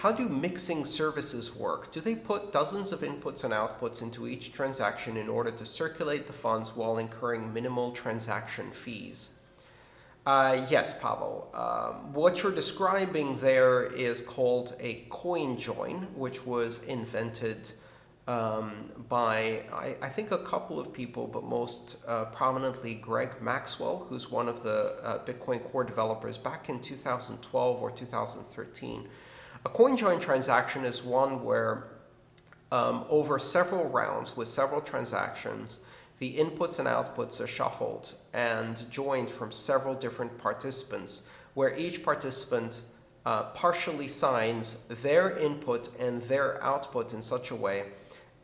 how do mixing services work? Do they put dozens of inputs and outputs into each transaction in order to circulate the funds while incurring minimal transaction fees? Uh, yes, Pavel. Um, what you're describing there is called a coin join, which was invented um, by, I, I, think, a couple of people, but most uh, prominently Greg Maxwell, who's one of the uh, Bitcoin core developers back in 2012 or 2013. A coin join transaction is one where um, over several rounds with several transactions, the inputs and outputs are shuffled and joined from several different participants, where each participant uh, partially signs their input and their output in such a way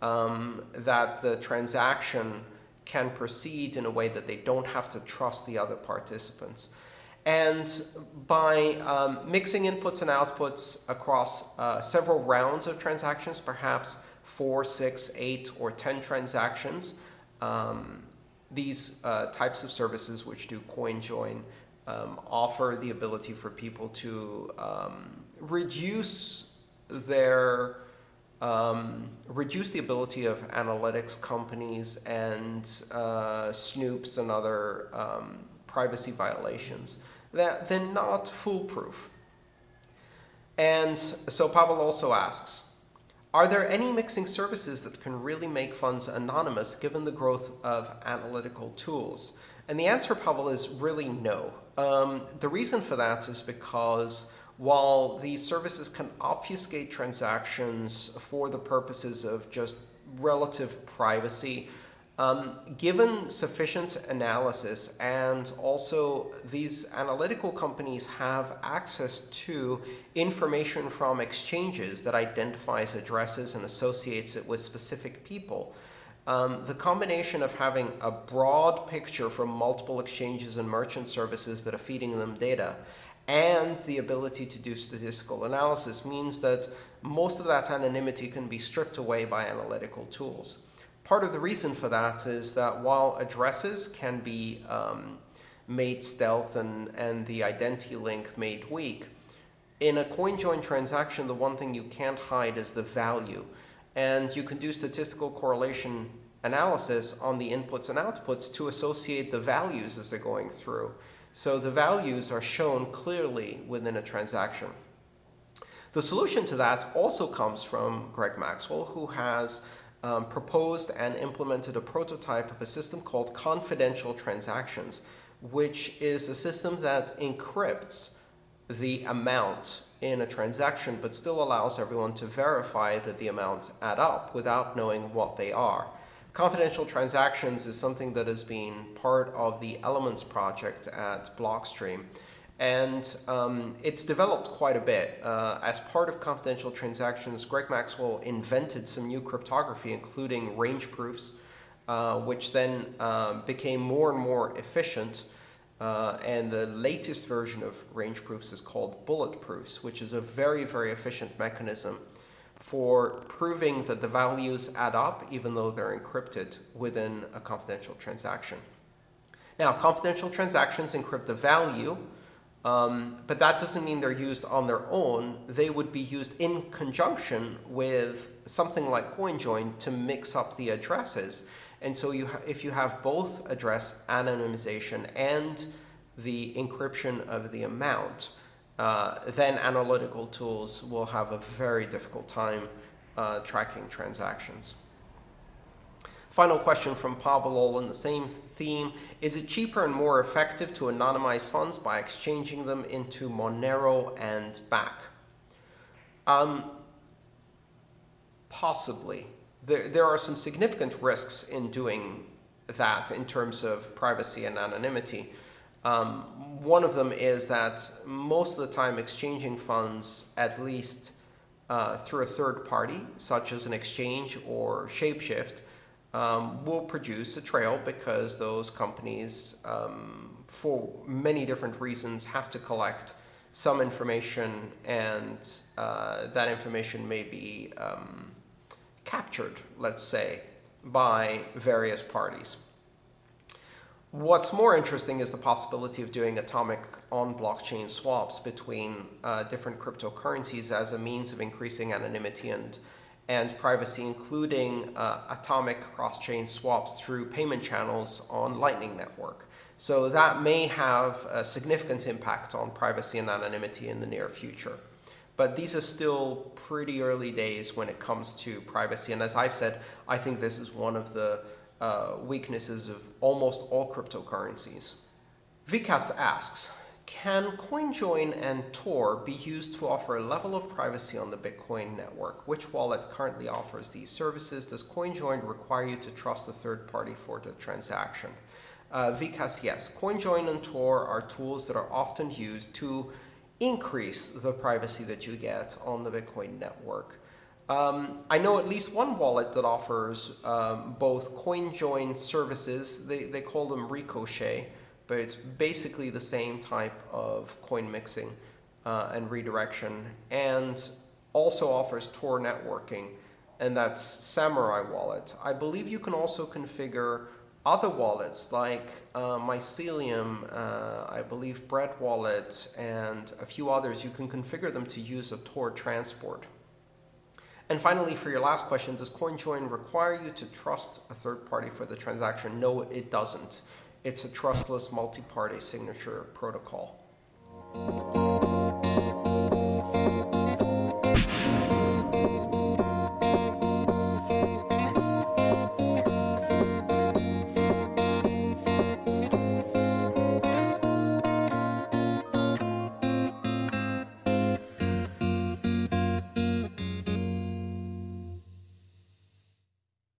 um, that the transaction can proceed in a way that they don't have to trust the other participants. And by um, mixing inputs and outputs across uh, several rounds of transactions, perhaps four, six, eight, or 10 transactions, um, these uh, types of services which do coin join um, offer the ability for people to um, reduce their um, reduce the ability of analytics companies and uh, snoops and other um, privacy violations that they're not foolproof. And so Pavel also asks, are there any mixing services that can really make funds anonymous given the growth of analytical tools? And the answer, Pavel, is really no. Um, the reason for that is because while these services can obfuscate transactions for the purposes of just relative privacy, um, given sufficient analysis and also these analytical companies have access to information from exchanges that identifies addresses and associates it with specific people, um, the combination of having a broad picture from multiple exchanges and merchant services that are feeding them data and the ability to do statistical analysis means that most of that anonymity can be stripped away by analytical tools. Part of the reason for that is that while addresses can be um, made stealth and, and the identity link made weak, in a coin join transaction, the one thing you can't hide is the value. And you can do statistical correlation analysis on the inputs and outputs to associate the values as they're going through. So the values are shown clearly within a transaction. The solution to that also comes from Greg Maxwell, who has um, proposed and implemented a prototype of a system called confidential transactions, which is a system that encrypts the amount in a transaction, but still allows everyone to verify that the amounts add up without knowing what they are. Confidential transactions is something that has been part of the Elements project at Blockstream. And um, it's developed quite a bit. Uh, as part of confidential transactions, Greg Maxwell invented some new cryptography, including range proofs, uh, which then uh, became more and more efficient. Uh, and the latest version of range proofs is called bullet proofs, which is a very, very efficient mechanism for proving that the values add up, even though they're encrypted within a confidential transaction. Now, confidential transactions encrypt the value, um, but that doesn't mean they're used on their own. They would be used in conjunction with something like CoinJoin to mix up the addresses. And so you if you have both address anonymization and the encryption of the amount, uh, then analytical tools will have a very difficult time uh, tracking transactions. Final question from Pavel all in the same theme. Is it cheaper and more effective to anonymize funds by exchanging them into Monero and back? Um, possibly. There, there are some significant risks in doing that in terms of privacy and anonymity. Um, one of them is that most of the time exchanging funds, at least uh, through a third party, such as an exchange or Shapeshift, um, will produce a trail because those companies, um, for many different reasons, have to collect some information and uh, that information may be um, captured, let's say, by various parties. What's more interesting is the possibility of doing atomic on-blockchain swaps between uh, different cryptocurrencies as a means of increasing anonymity and, and privacy, including uh, atomic cross-chain swaps through payment channels on Lightning Network. So that may have a significant impact on privacy and anonymity in the near future. But these are still pretty early days when it comes to privacy. And as I've said, I think this is one of the uh, weaknesses of almost all cryptocurrencies. Vikas asks, can CoinJoin and Tor be used to offer a level of privacy on the Bitcoin network? Which wallet currently offers these services? Does CoinJoin require you to trust a third party for the transaction? Uh, Vikas, yes. CoinJoin and Tor are tools that are often used to increase the privacy that you get on the Bitcoin network. Um, I know at least one wallet that offers um, both CoinJoin services. They, they call them Ricochet, but it's basically the same type of coin mixing uh, and redirection, and also offers Tor networking, and that's Samourai Wallet. I believe you can also configure other wallets like uh, Mycelium, uh, I believe Bread Wallet, and a few others, you can configure them to use a Tor transport. And finally, for your last question, does CoinJoin require you to trust a third party for the transaction? No, it doesn't. It's a trustless multi-party signature protocol.